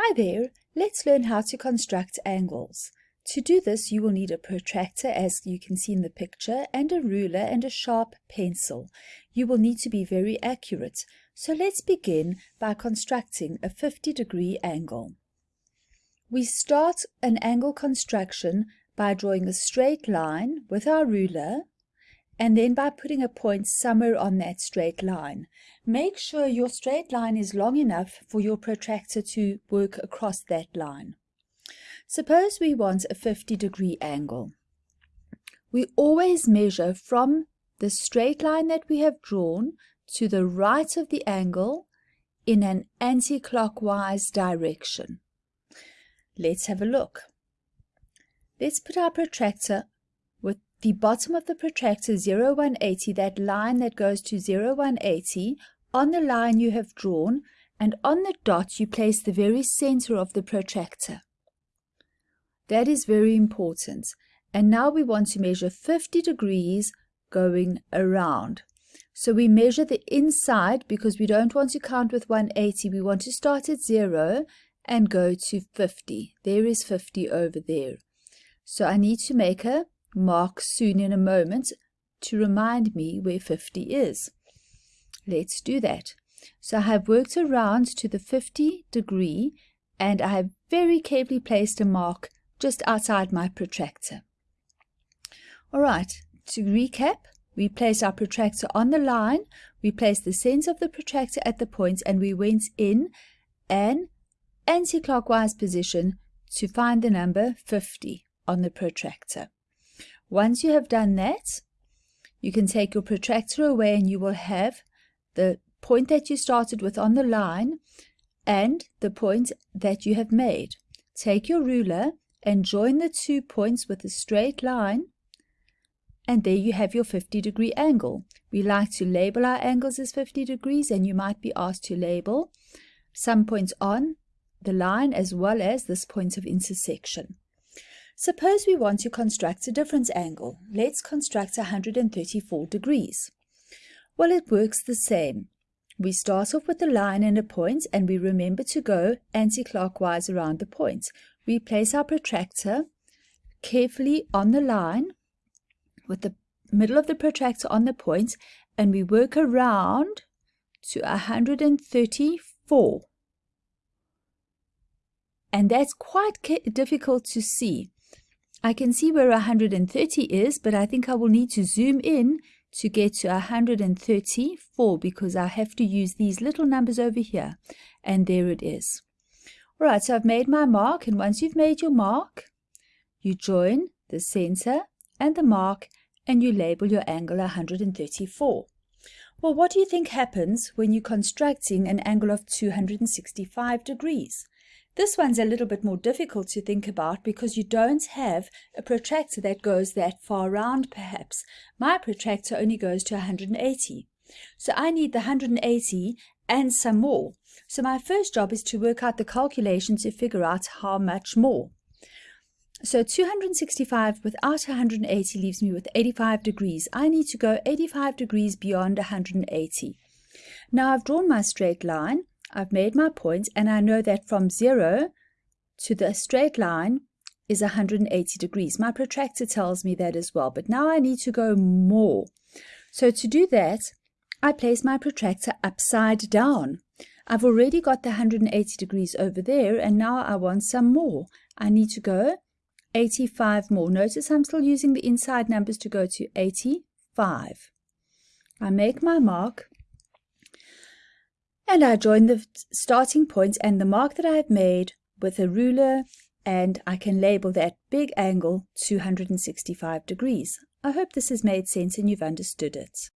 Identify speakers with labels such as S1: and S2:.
S1: Hi there, let's learn how to construct angles. To do this you will need a protractor as you can see in the picture and a ruler and a sharp pencil. You will need to be very accurate. So let's begin by constructing a 50 degree angle. We start an angle construction by drawing a straight line with our ruler and then by putting a point somewhere on that straight line. Make sure your straight line is long enough for your protractor to work across that line. Suppose we want a 50 degree angle. We always measure from the straight line that we have drawn to the right of the angle in an anti-clockwise direction. Let's have a look. Let's put our protractor the bottom of the protractor 0180, that line that goes to 0180, on the line you have drawn, and on the dot you place the very center of the protractor. That is very important. And now we want to measure 50 degrees going around. So we measure the inside because we don't want to count with 180. We want to start at 0 and go to 50. There is 50 over there. So I need to make a mark soon in a moment to remind me where 50 is. Let's do that. So I have worked around to the 50 degree and I have very carefully placed a mark just outside my protractor. Alright, to recap, we place our protractor on the line, we place the center of the protractor at the point and we went in an anti-clockwise position to find the number 50 on the protractor. Once you have done that, you can take your protractor away and you will have the point that you started with on the line and the point that you have made. Take your ruler and join the two points with a straight line and there you have your 50 degree angle. We like to label our angles as 50 degrees and you might be asked to label some points on the line as well as this point of intersection. Suppose we want to construct a different angle. Let's construct 134 degrees. Well, it works the same. We start off with a line and a point and we remember to go anti-clockwise around the point. We place our protractor carefully on the line with the middle of the protractor on the point and we work around to 134. And that's quite difficult to see. I can see where 130 is, but I think I will need to zoom in to get to 134 because I have to use these little numbers over here. And there it is. All right, so I've made my mark. And once you've made your mark, you join the center and the mark and you label your angle 134. Well, what do you think happens when you're constructing an angle of 265 degrees? This one's a little bit more difficult to think about because you don't have a protractor that goes that far round perhaps. My protractor only goes to 180. So I need the 180 and some more. So my first job is to work out the calculation to figure out how much more. So 265 without 180 leaves me with 85 degrees. I need to go 85 degrees beyond 180. Now I've drawn my straight line. I've made my point and I know that from 0 to the straight line is 180 degrees. My protractor tells me that as well, but now I need to go more. So to do that, I place my protractor upside down. I've already got the 180 degrees over there and now I want some more. I need to go 85 more. Notice I'm still using the inside numbers to go to 85. I make my mark and I join the starting point and the mark that I have made with a ruler and I can label that big angle 265 degrees. I hope this has made sense and you've understood it.